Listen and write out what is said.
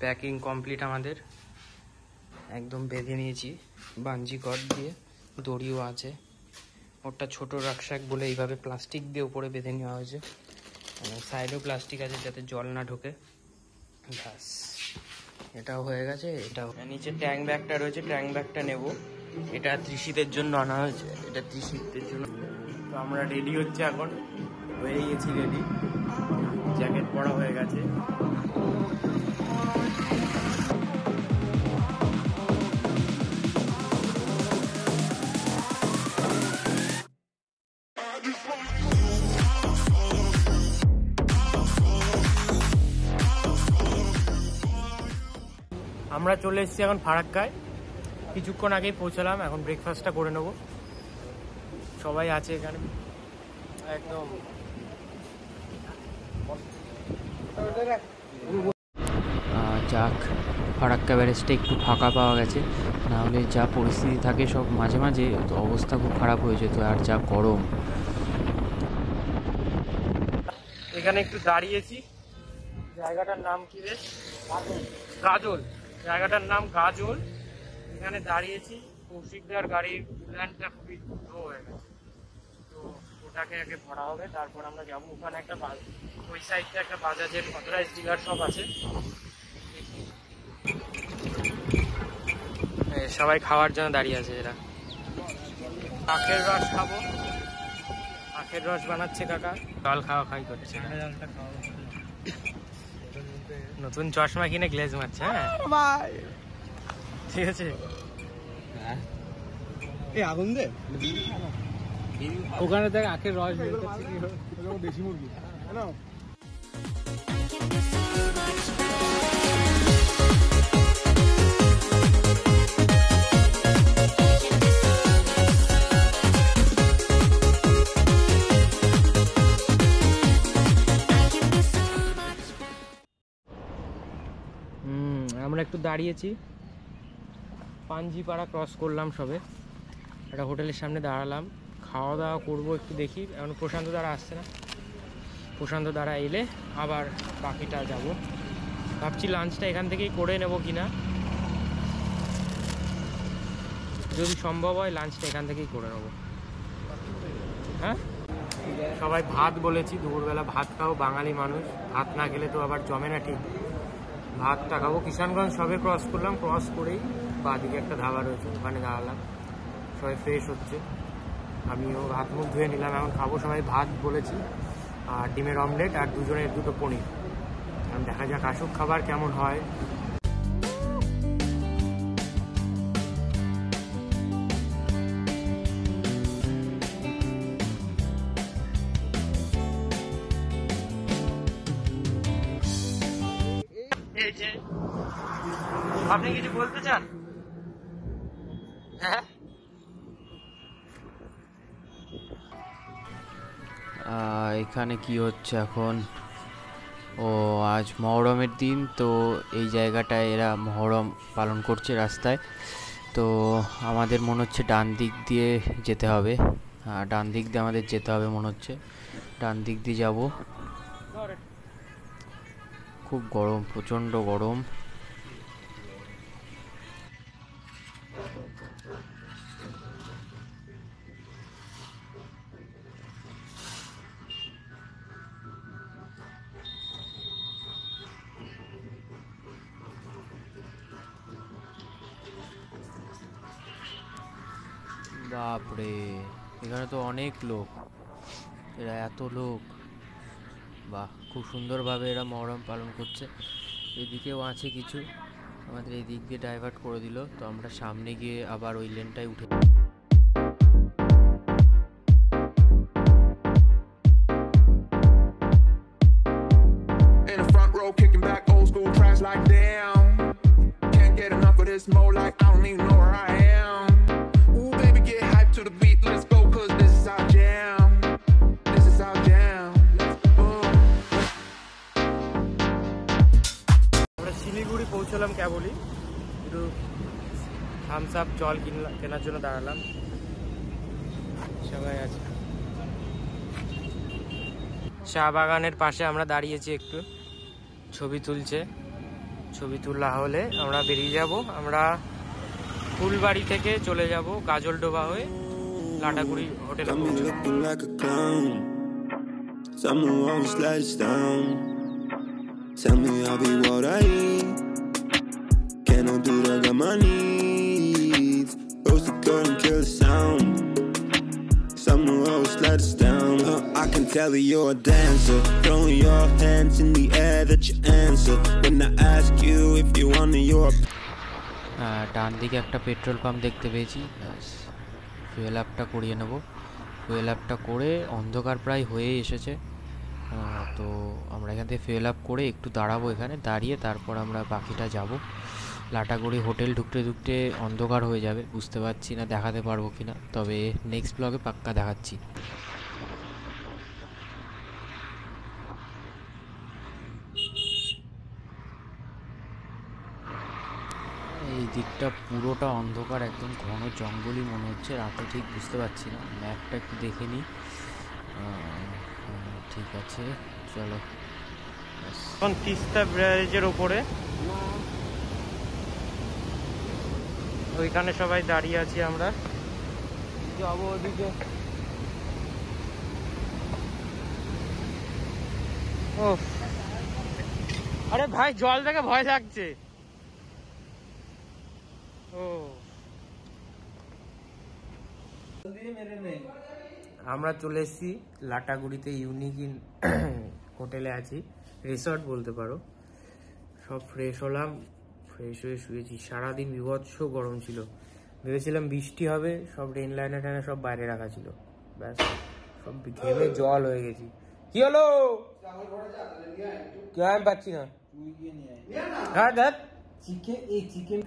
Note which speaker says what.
Speaker 1: Packing complete আমাদের। একদম বেঁধে নিয়েছি, বাঞ্জি কট দিয়ে, দড়িও আছে। ওটা ছোট রাকশাক বলে এইভাবে প্লাস্টিক দিয়ে উপরে বেঁধে নেওয়া হয়েছে। সাইডেও প্লাস্টিক আছে যাতে জল না ঢোকে। ব্যাস, এটাও হয়ে গেছে, এটাও। নিচে ট্যাঙ্ক ব্যাগটা রয়েছে ট্যাঙ্ক ব্যাগটা নেব। এটা ত্রিশীতের জন্য আনা হয়েছে, এটা ত্রিশীতের জন্য। তো আমরা রেডি হচ্ছে এখন, হয়ে গেছি রেডি জ্যাকেট পরা হয়ে গেছে। আমরা চলে এসেছি এখন ফারাক্কায়। কিছুক্ষণ আগেই পৌঁছালাম, এখন ব্রেকফাস্টটা করে নেব। সবাই আছে এখানে। একদম। যাক ফারাক্কা ব্যারেজটা একটু ফাঁকা পাওয়া গেছে। নাহলে যা পরিস্থিতি থাকে সব মাঝে মাঝে তো অবস্থা খুব খারাপ হয়ে যেত আর যা গরম। এখানে একটু দাঁড়িয়েছি। জায়গাটার নাম কি রে? গাজল। জায়গাটার নাম গাজল। এখানে দাঁড়িয়েছি। কৌশিকদার গাড়ির প্ল্যানটা খুবই লো হয়ে গেছে। তো ওটাকে আগে ভরা হবে তারপর আমরা যাব। ওখানে একটা ওই সাইডটা একটা বাজাজের অথরাইজ ডিলার শপ আছে। সবাই খাওয়ার জন্য দাঁড়িয়ে আছে এরা। আখের রস খাব। আখের রস বানাচ্ছে কাকা। জল খাওয়া খাই করছে। নতুন চশমা কিনে গ্লেজ মারছে হ্যাঁ? ঠিক আছে?
Speaker 2: এই আগুন দে।
Speaker 1: ওখানে দেখ আখের রস বের করছে
Speaker 2: দেশি মুরগি। না
Speaker 1: আমরা একটু দাঁড়িয়েছি। পাঞ্জিপাড়া ক্রস করলাম সবে। একটা হোটেলের সামনে দাঁড়ালাম। খাওয়া দাওয়া করব একটু দেখি। এখন প্রশান্ত দ্বারা আসছে না। প্রশান্ত দ্বারা এলে আবার বাকিটা যাব। ভাবছি লাঞ্চটা এখান থেকেই করে নেব কিনা। যদি সম্ভব হয় লাঞ্চটা এখান থেকেই করে নেব। হ্যাঁ? সবাই ভাত বলেছি। দুপুরবেলা ভাত খাও, বাঙালি মানুষ। ভাত না খেলে তো আবার জমে না ঠিক। ভাতটা খাব। কিষানগঞ্জ সবে ক্রস করলাম ক্রস করেই বাদিকে একটা ধাবা রয়েছে, ওখানে দাঁড়ালাম। সবাই ফ্রেশ হচ্ছে। আমিও হাত মুখ ধুয়ে নিলাম, এখন খাব। সবাই ভাত বলেছি, আর ডিমের অমলেট আর দুজনের দুটো পনির। দেখা যাক আসুক খাবার কেমন হয়। আপনি কিছু বলতে চান? হ্যাঁ?
Speaker 3: এখানে কি হচ্ছে এখন? ও, আজ মহরমের দিন, তো এই জায়গাটায় এরা মহরম পালন করছে রাস্তায়। তো আমাদের মনে হচ্ছে ডান দিক দিয়ে যেতে হবে। হ্যাঁ ডান দিক দিয়ে আমাদের যেতে হবে মনে হচ্ছে। ডান দিক দিয়ে যাব। খুব গরম, প্রচণ্ড গরম। বাপরে এখানে তো অনেক লোক। এরা এত লোক। বাহ খুব সুন্দরভাবে এরা মহরম পালন করছে। এদিকে আছে কিছু। আমাদের এদিক দিয়ে ডাইভার্ট করে দিল। তো আমরা সামনে গিয়ে আবার ওই লেনটাই উঠে
Speaker 4: Like damn, can't get enough of this mo like I don't even know where I am.
Speaker 1: পৌঁছলাম কেবলই একটু থামস আপ জল কিনলা কেনার জন্য দাঁড়ালাম। সবাই আছে। চা বাগানের পাশে আমরা দাঁড়িয়েছি একটু। ছবি তুলছে। ছবি তোলা হলে আমরা বেরিয়ে যাব। আমরা ফুলবাড়ি থেকে চলে যাব গাজলডোবা হয়ে লাটাগুড়ি হোটেলে.
Speaker 5: Tell me I'll be what I eat. Can I do that? Got my needs. Close the door and kill the sound. Someone always let us down. Uh, I can tell that you're a dancer. Throwing your hands in the air that you answer. When I ask you if you wanna, you're a
Speaker 3: আহ, ডান দিকে একটা petrol pump দেখতে পেয়েছি fuel আপটা করিয়ে নেব fuel আপটা করে অন্ধকার প্রায় হয়ে এসেছে তো আমরা এখান থেকে ফুয়েল আপ করে একটু দাঁড়াবো এখানে দাঁড়িয়ে তারপর আমরা বাকিটা যাব লাটাগুড়ি হোটেল ঢুকতে ঢুকতে অন্ধকার হয়ে যাবে, বুঝতে পারছি না দেখাতে পারব কি না তবে নেক্সট ব্লগে পাক্কা দেখাচ্ছি। এই দিকটা পুরোটা অন্ধকার, একদম ঘন জঙ্গলই মনে হচ্ছে, রাতে ঠিক বুঝতে পারছি না। ম্যাপটা একটু দেখে নিই। ঠিক আছে, চলো।
Speaker 1: এখন তিস্তা ব্যারেজের ওপরে ওইখানে সবাই দাঁড়িয়ে আছি আমরা। যাব ওদিকে। ও আরে ভাই জল দেখে ভয় লাগছে। ও। আমরা চলে এসেছি লাটাগুড়িতে ইউনিক ইন হোটেলে আছি। রিসর্ট বলতে পারো। সব ফ্রেশ হলাম। ফ্রেশ হয়ে শুয়েছি। সারাদিন বিভৎস গরম ছিল। ভেবেছিলাম বৃষ্টি হবে সব রেন লাইনে টাইনে সব বাইরে রাখা ছিল। ব্যাস সব ঘেমে জল হয়ে গেছি। কি হলো? কেউ আমি পাচ্ছি না? হ্যাঁ দেখ চিকেন এই চিকেন